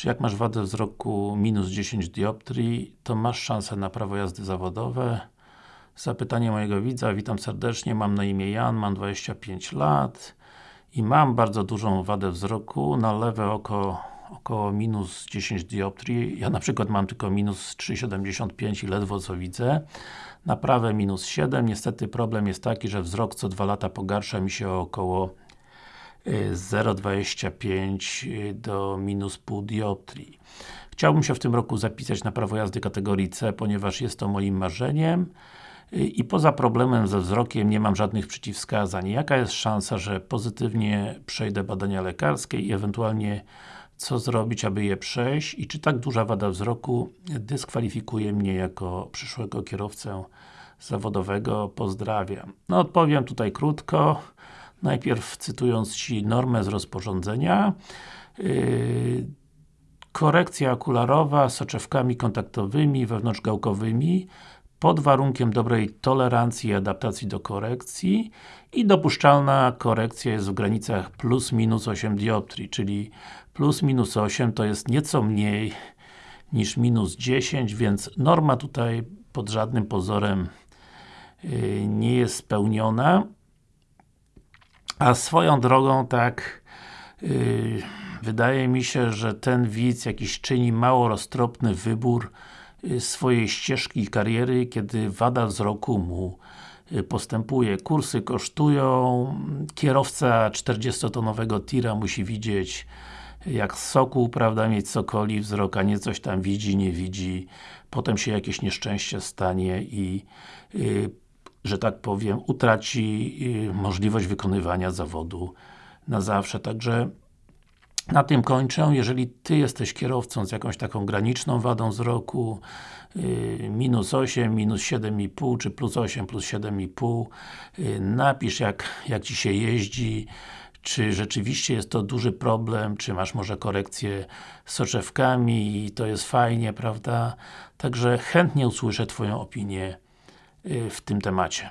Czy jak masz wadę wzroku minus 10 dioptrii, to masz szansę na prawo jazdy zawodowe? Zapytanie mojego widza, witam serdecznie, mam na imię Jan, mam 25 lat i mam bardzo dużą wadę wzroku, na lewe oko około minus 10 dioptrii, ja na przykład mam tylko minus 3,75 i ledwo co widzę. Na prawe minus 7, niestety problem jest taki, że wzrok co dwa lata pogarsza mi się o około 0,25 do minus pół dioptrii. Chciałbym się w tym roku zapisać na prawo jazdy kategorii C, ponieważ jest to moim marzeniem i poza problemem ze wzrokiem nie mam żadnych przeciwwskazań. Jaka jest szansa, że pozytywnie przejdę badania lekarskie i ewentualnie co zrobić, aby je przejść i czy tak duża wada wzroku dyskwalifikuje mnie jako przyszłego kierowcę zawodowego? Pozdrawiam. No odpowiem tutaj krótko. Najpierw cytując Ci normę z rozporządzenia. Yy, korekcja okularowa soczewkami kontaktowymi wewnątrzgałkowymi pod warunkiem dobrej tolerancji i adaptacji do korekcji i dopuszczalna korekcja jest w granicach plus minus 8 dioptrii, czyli plus minus 8 to jest nieco mniej niż minus 10, więc norma tutaj pod żadnym pozorem yy, nie jest spełniona a swoją drogą tak yy, wydaje mi się, że ten widz jakiś czyni mało roztropny wybór yy, swojej ścieżki kariery, kiedy wada wzroku mu yy, postępuje. Kursy kosztują, kierowca 40-tonowego tira musi widzieć jak sokół, prawda, mieć sokoli wzrok, a nie coś tam widzi, nie widzi, potem się jakieś nieszczęście stanie i yy, że tak powiem, utraci yy, możliwość wykonywania zawodu na zawsze. Także na tym kończę. Jeżeli Ty jesteś kierowcą z jakąś taką graniczną wadą wzroku yy, minus 8, minus 7,5 czy plus 8, plus 7,5 yy, napisz jak, jak Ci się jeździ czy rzeczywiście jest to duży problem, czy masz może korekcję soczewkami i to jest fajnie, prawda? Także chętnie usłyszę Twoją opinię y, w tym temacie.